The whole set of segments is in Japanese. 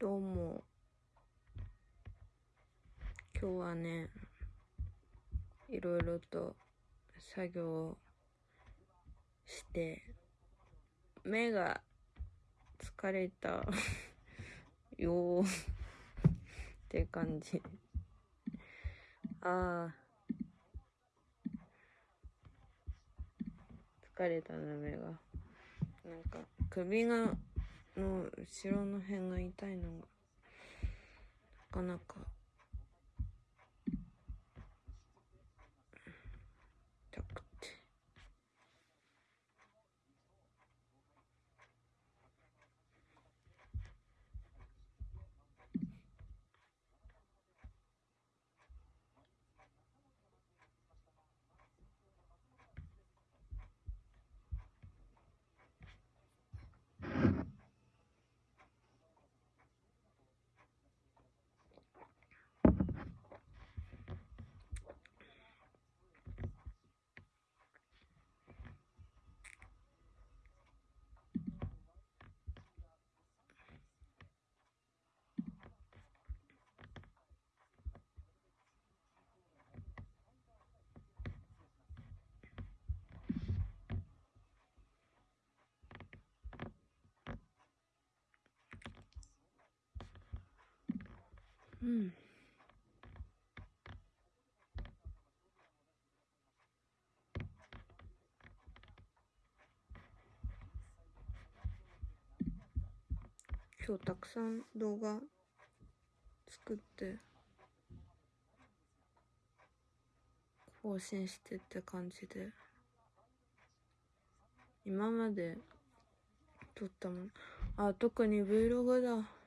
どうも。今日はね、いろいろと作業をして、目が疲れた よって感じ。ああ。疲れたな、目が。なんか、首が、の後ろの辺が痛いのが、なかなか、痛くて。うん。今日たくさん動画作って更新してって感じで今まで撮ったもんあ特に Vlog だ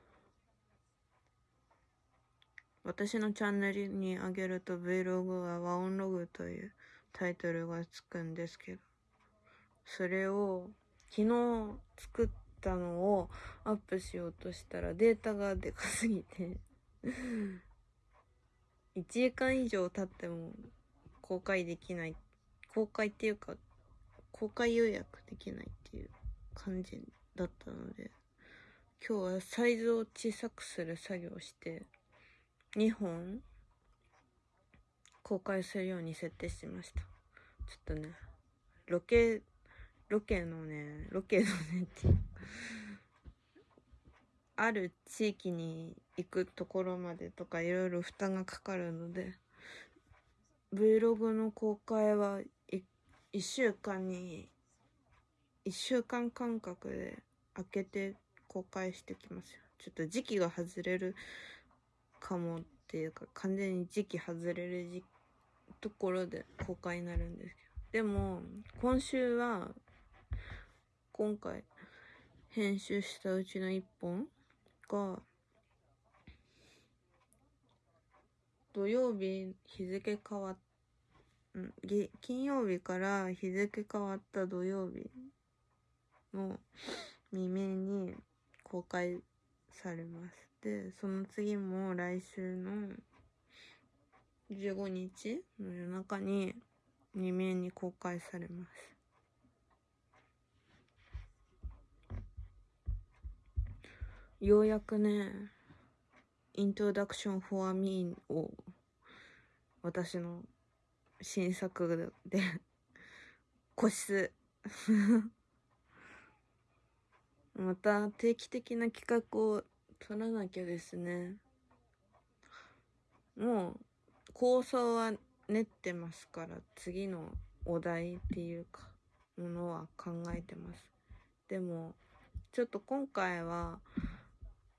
私のチャンネルに上げると Vlog はワオンログというタイトルがつくんですけどそれを昨日作ったのをアップしようとしたらデータがでかすぎて1時間以上経っても公開できない公開っていうか公開予約できないっていう感じだったので今日はサイズを小さくする作業をして2本公開するように設定しました。ちょっとねロケロケのねロケのねってある地域に行くところまでとかいろいろ負担がかかるので Vlog の公開は1週間に1週間間隔で開けて公開してきますよ。ちょっと時期が外れるかもっていうか完全に時期外れるじところで公開になるんですけどでも今週は今回編集したうちの1本が土曜日日付変わっん金曜日から日付変わった土曜日の未明に公開されます。その次も来週の15日の夜中に未明に公開されます。ようやくね「Introduction for Me」を私の新作で個室 また定期的な企画を取らなきゃですね。もう構想は練ってますから次のお題っていうかものは考えてます。でもちょっと今回は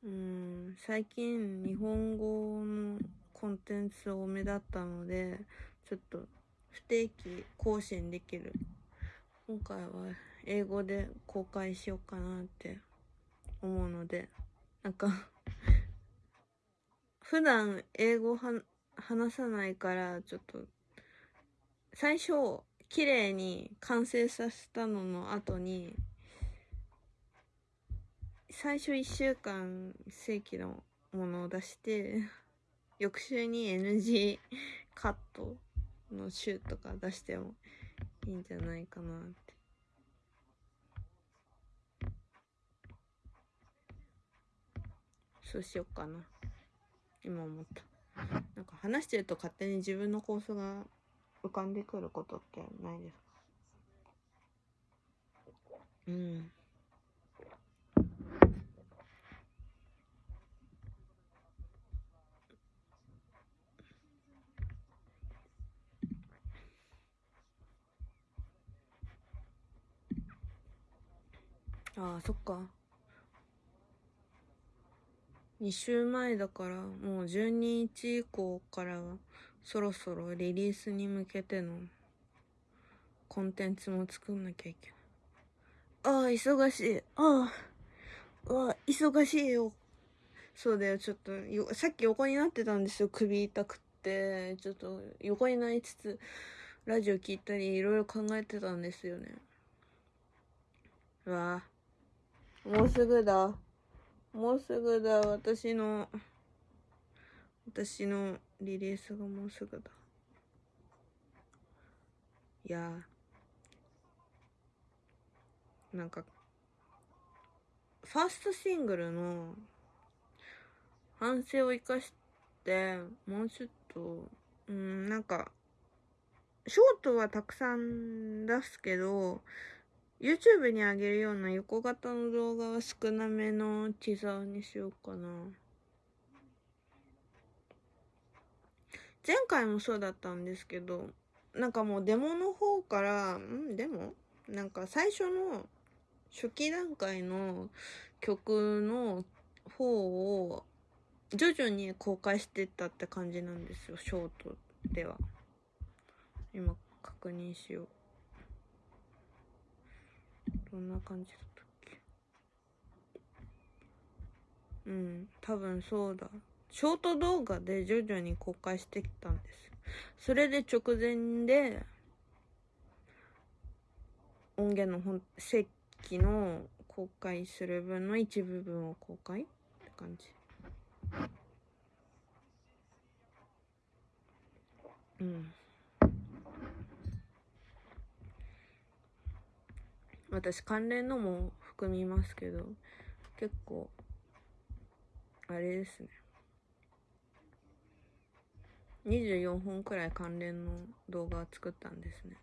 うん最近日本語のコンテンツ多めだったのでちょっと不定期更新できる。今回は英語で公開しようかなって思うのでなんか普段英語は話さないからちょっと最初綺麗に完成させたのの後に最初1週間正規のものを出して翌週に NG カットの週とか出してもいいんじゃないかなって。そうしようかな。今思った。なんか話してると勝手に自分の構想が浮かんでくることってないですか？うん。ああそっか2週前だからもう12日以降からはそろそろリリースに向けてのコンテンツも作んなきゃいけない。ああ忙しい。ああわ忙しいよ。そうだよ。ちょっとさっき横になってたんですよ。首痛くってちょっと横になりつつラジオ聞いたりいろいろ考えてたんですよね。うわもうすぐだ。もうすぐだ。私の私のリリースがもうすぐだ。いや。なんかファーストシングルの反省を生かしてもうちょっとうんなんかショートはたくさん出すけど YouTube に上げるような横型の動画は少なめのティザーにしようかな。前回もそうだったんですけど、なんかもうデモの方から、ん？デモ？なんか最初の初期段階の曲の方を徐々に公開してったって感じなんですよ、ショートでは。今確認しよう。どんな感じだったっけ？うん多分そうだ。ショート動画で徐々に公開してきたんです。それで直前で音源の本石器の公開する分の一部分を公開って感じ。うん。私関連のも含みますけど結構あれですね。24本くらい関連の動画作ったんですね。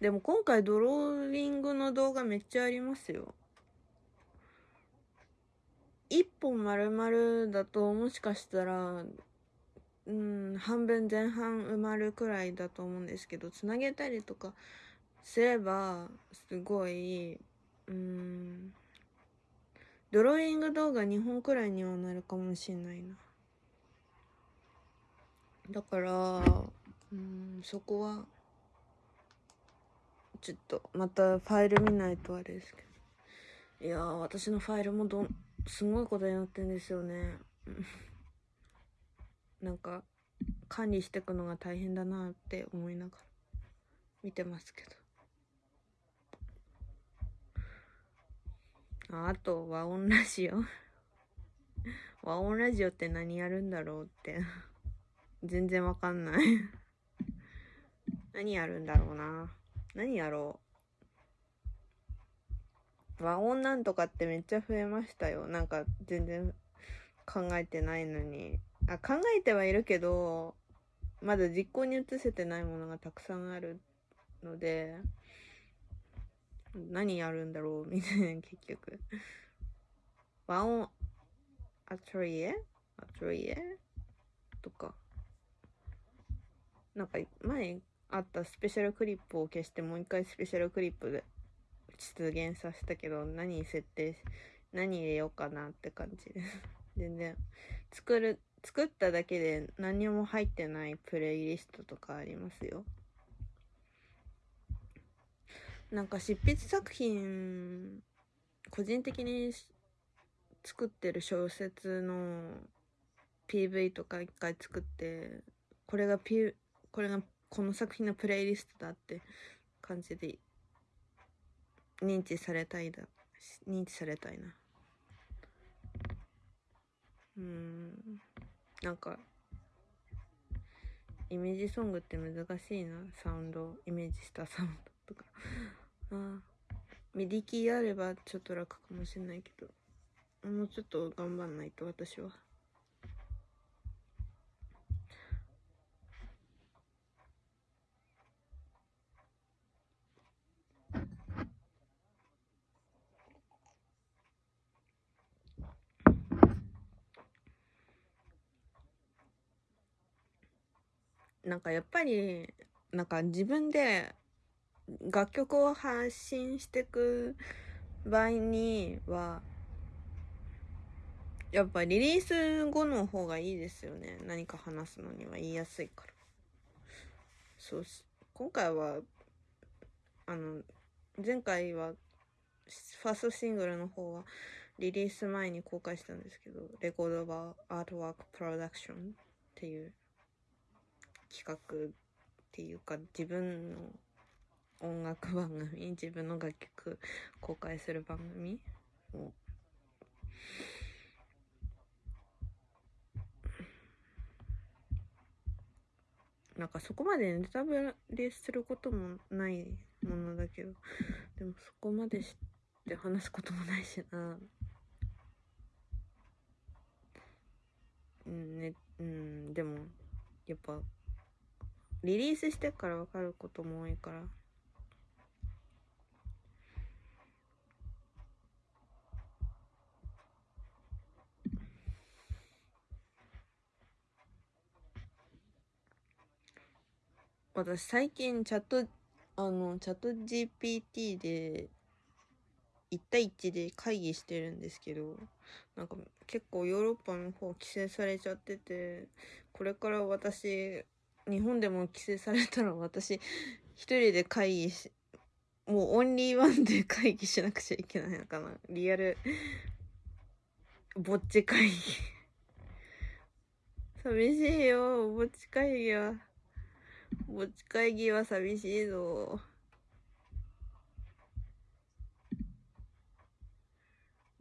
でも今回ドローイングの動画めっちゃありますよ。1本丸々だともしかしたらうん半分前半埋まるくらいだと思うんですけどつなげたりとかすればすごいうんドローイング動画2本くらいにはなるかもしれないな。だからうんそこはちょっとまたファイル見ないとあれですけど。いや私のファイルもどすごいことになってんですよね。なんか管理していくのが大変だなって思いながら見てますけど。あと、和音ラジオ和音ラジオって何やるんだろうって全然わかんない何やるんだろうな。何やろう。和音なんとかってめっちゃ増えましたよ。なんか全然考えてないのに。あ、考えてはいるけど、まだ実行に移せてないものがたくさんあるので、何やるんだろう？みたいな 結局。和音アトリエ？アトリエ？とか。なんか前あったスペシャルクリップを消してもう一回スペシャルクリップで出現させたけど何設定し何入れようかなって感じ。で す全然。作る作っただけで何も入ってないプレイリストとかありますよ。なんか執筆作品個人的に作ってる小説の PV とか一回作ってこれが P これがこの作品のプレイリストだって感じで認知されたいだ認知されたいな。うん。なんかイメージソングって難しいなサウンドイメージしたサウンド。とか。ああ MIDI キーあればちょっと楽かもしれないけど。もうちょっと頑張んないと私は。なんかやっぱりなんか自分で楽曲を発信してく場合にはやっぱリリース後の方がいいですよね。何か話すのには言いやすいからそうし今回はあの前回はファーストシングルの方はリリース前に公開したんですけどレコードバーアートワークプロダクションっていう企画っていうか自分の音楽番組自分の楽曲公開する番組？をなんかそこまでネタバレすることもないものだけどでもそこまでして話すこともないしな。うんねうんでもやっぱリリースしてから分かることも多いから私最近チャットあのチャット GPT で1対1で会議してるんですけどなんか結構ヨーロッパの方規制されちゃっててこれから私日本でも規制されたら私一人で会議しもうオンリーワンで会議しなくちゃいけないのかな。リアルぼっち会議。寂しいよぼっち会議は。持ち会議は寂しいぞ。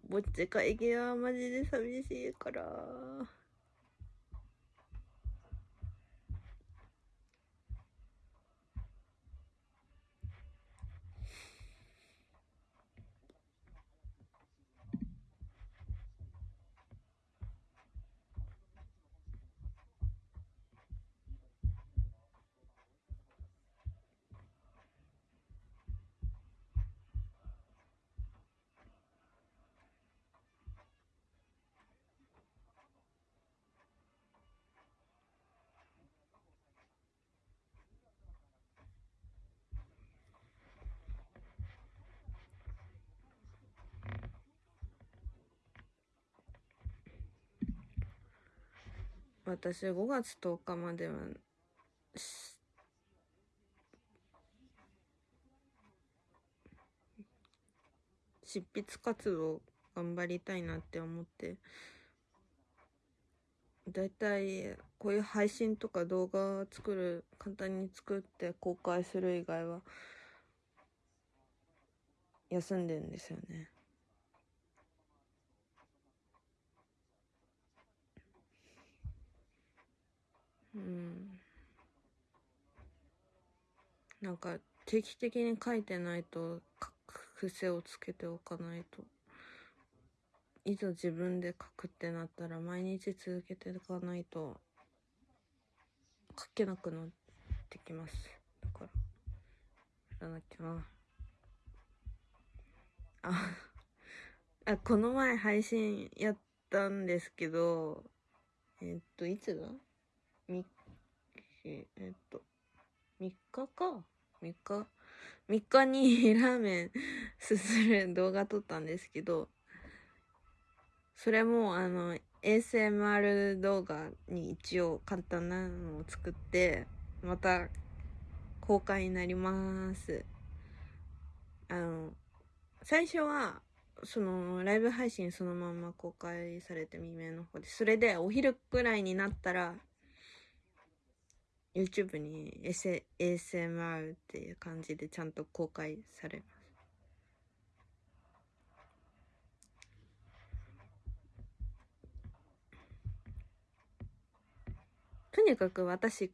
ぼっち会議はマジで寂しいから。私5月10日までは執筆活動頑張りたいなって思ってだいたいこういう配信とか動画作る簡単に作って公開する以外は休んでるんですよね。うん。なんか定期的に書いてないと書く癖をつけておかないと。いざ自分で書くってなったら毎日続けていかないと書けなくなってきます。だからやらなきゃな。ああこの前配信やったんですけどえっといつだ？みえっと3日か3日3日にラーメンすする動画撮ったんですけどそれもあの ASMR 動画に一応簡単なのを作ってまた公開になります。あの最初はそのライブ配信そのまま公開されて未明の方でそれでお昼くらいになったら YouTube に ASMR っていう感じでちゃんと公開されます。とにかく私、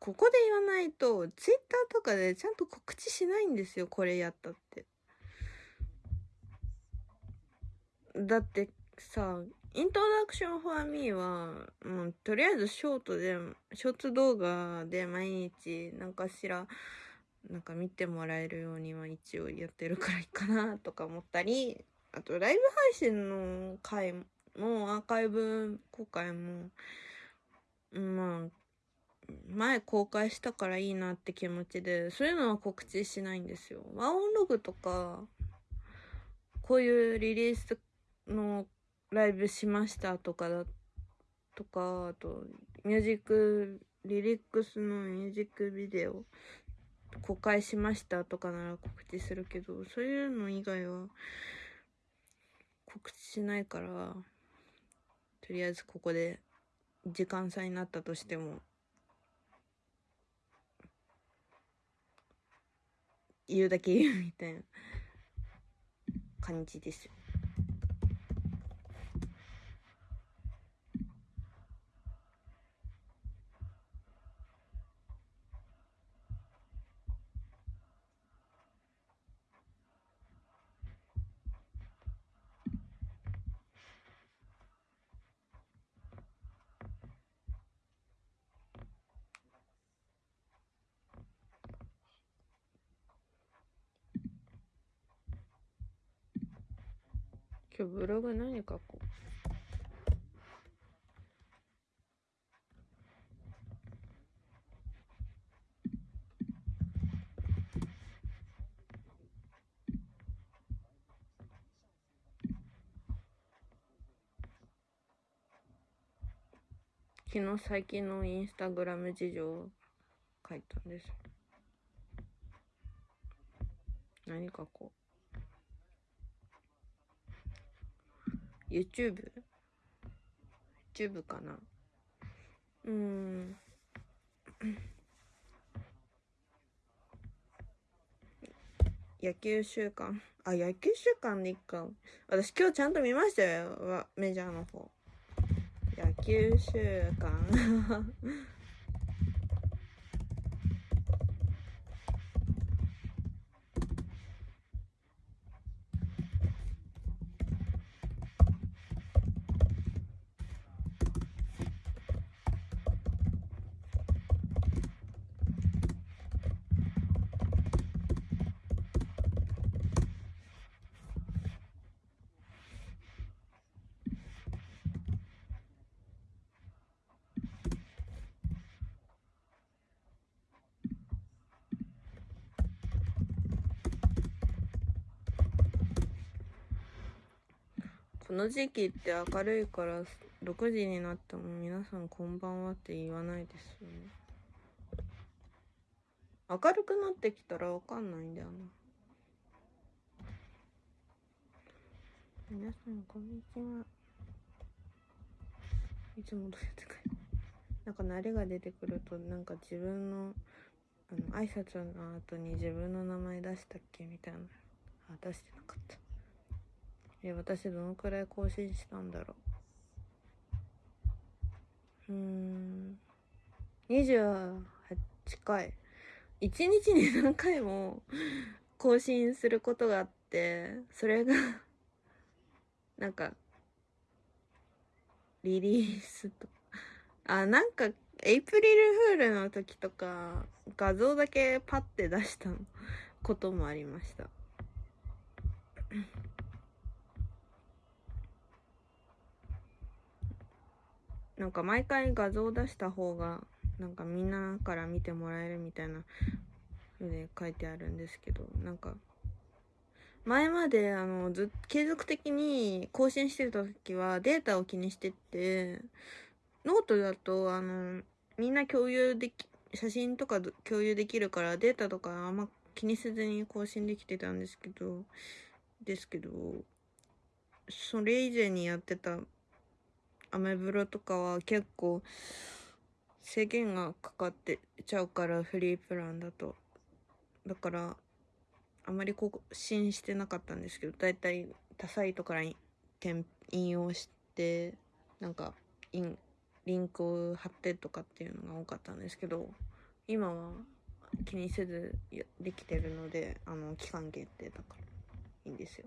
ここで言わないと、Twitter とかでちゃんと告知しないんですよ、これやったって。だってさイントロダクションフォーミーはもうとりあえずショートでショート動画で毎日何かしらなんか見てもらえるようには一応やってるからいいかなとか思ったりあとライブ配信の回もアーカイブ公開もまあ前公開したからいいなって気持ちでそういうのは告知しないんですよ。ワンオンログとかこういうリリースのライブしましたとかだとかあとミュージックリリックスのミュージックビデオ公開しましたとかなら告知するけどそういうの以外は告知しないからとりあえずここで時間差になったとしても言うだけ言うみたいな感じですよ。今日ブログ何書こう。昨日最近のインスタグラム事情を書いたんです。何書こう。YouTube?YouTube YouTube かな？うーん。野球週間？あ、野球週間でいっか。私今日ちゃんと見ましたよ。メジャーの方。野球週間。この時期って明るいから6時になっても皆さんこんばんはって言わないですよね。明るくなってきたらわかんないんだよな。皆さんこんにちは。いつもどうやってかなんか慣れが出てくるとなんか自分のあの挨拶の後に自分の名前出したっけみたいなあ出してなかった。え私どのくらい更新したんだろう？うーん。28回。1日に何回も更新することがあってそれがなんかリリースと。あなんかエイプリルフールの時とか画像だけパッて出したこともありました。なんか毎回画像出した方がなんかみんなから見てもらえるみたいな風で書いてあるんですけどなんか前まであのず継続的に更新してた時はデータを気にしてってノートだとあのみんな共有でき写真とか共有できるからデータとかあんま気にせずに更新できてたんですけどですけどそれ以前にやってたアメブロとかは結構制限がかかってちゃうからフリープランだと。だからあまり更新してなかったんですけどだいたい他サイトから引用してなんかインリンクを貼ってとかっていうのが多かったんですけど今は気にせずできてるのであの期間限定だからいいんですよ。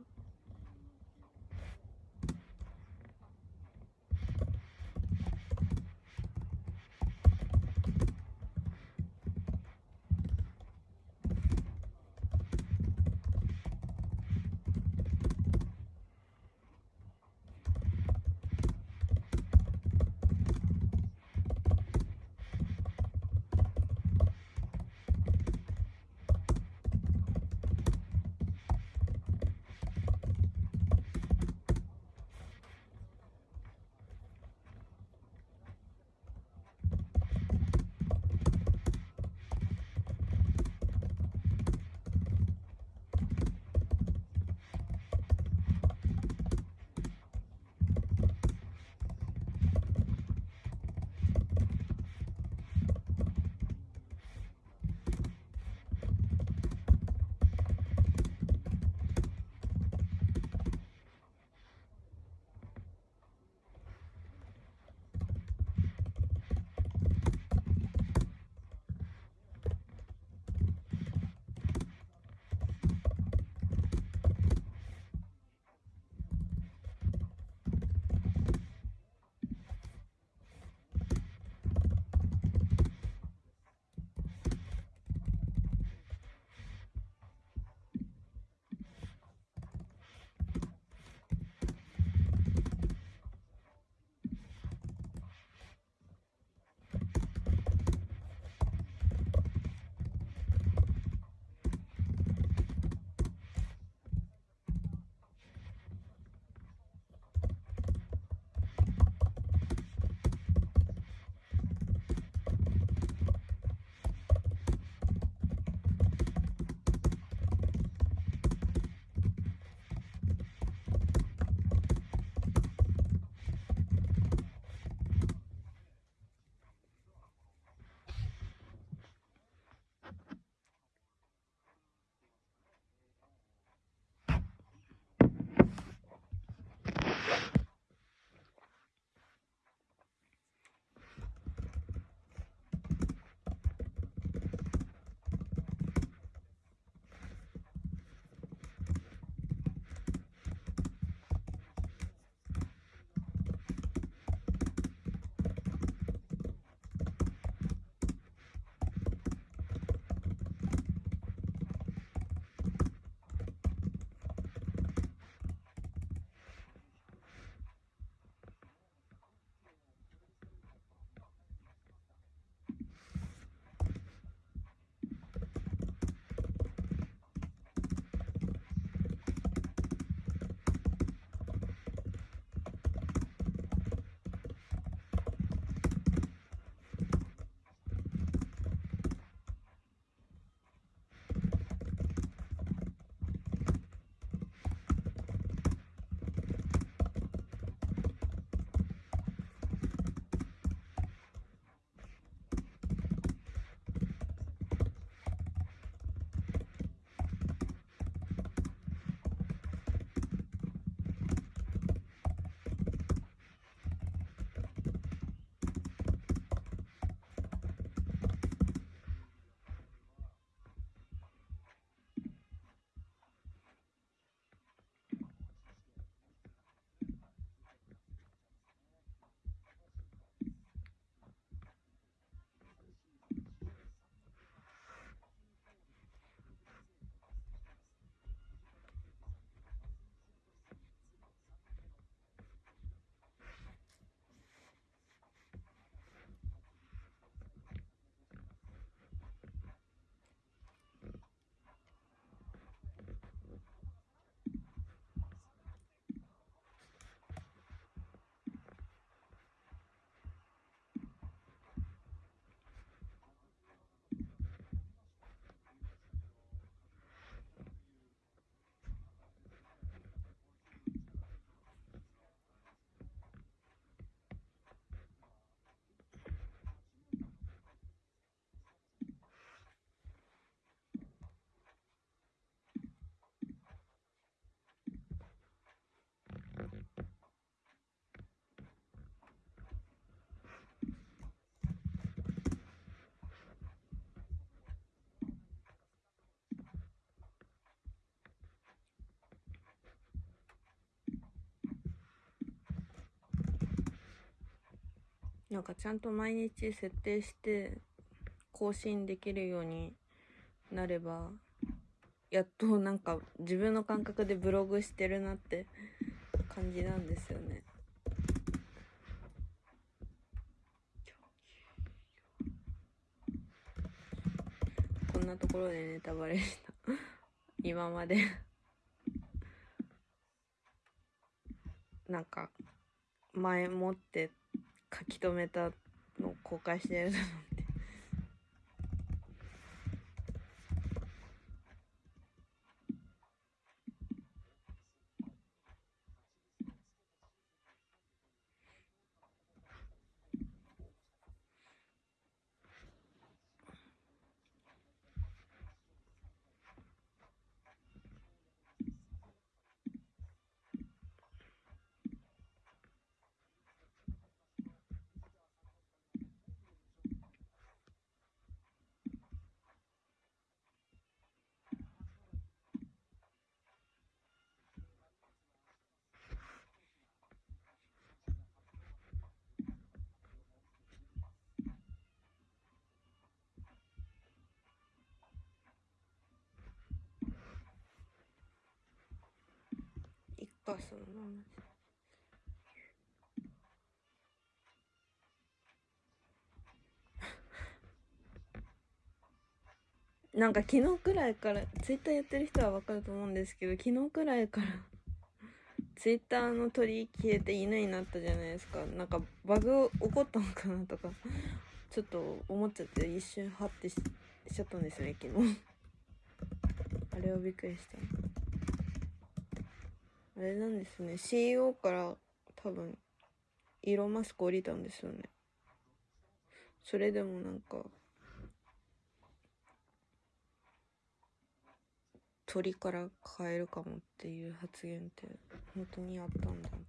なんかちゃんと毎日設定して更新できるようになればやっとなんか自分の感覚でブログしてるなって感じなんですよね。こんなところでネタバレした。今まで。なんか前もって書き留めたのを公開してるの。っていっかそのままなんか昨日くらいからツイッターやってる人はわかると思うんですけど昨日くらいから ツイッターの鳥消えて犬になったじゃないですか。なんかバグ起こったのかなとかちょっと思っちゃって一瞬ハッてししちゃったんですよね昨日。あれはびっくりした。あれなんですね。CEO から多分イーロン・マスク降りたんですよね。それでもなんか鳥から変えるかもっていう発言って本当にあったんだな。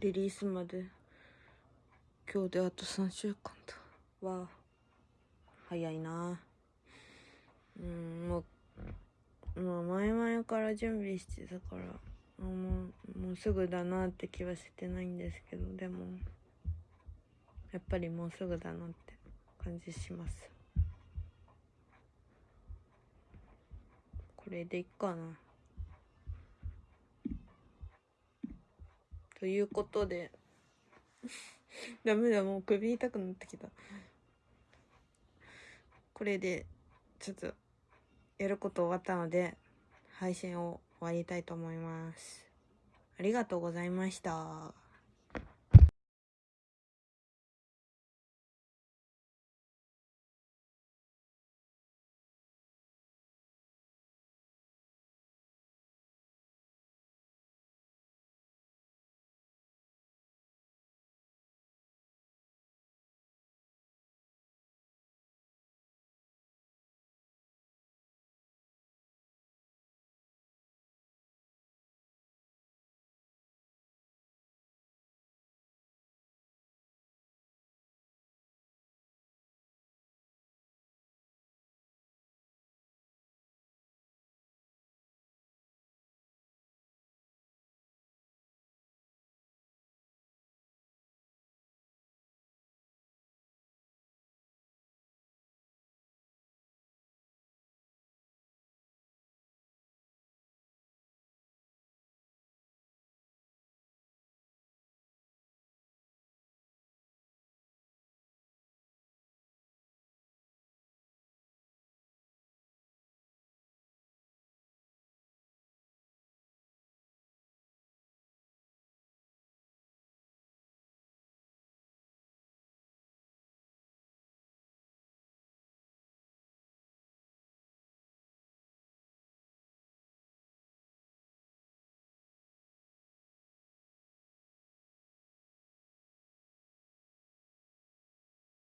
リリースまで。今日であと3週間だ。わ早いな。うんもうまあ前々から準備してたからもうもうすぐだなって気はしてないんですけどでもやっぱりもうすぐだなって感じします。これでいっかな。ということで。ダメだもう首痛くなってきた。これでちょっとやること終わったので配信を終わりたいと思います。ありがとうございました。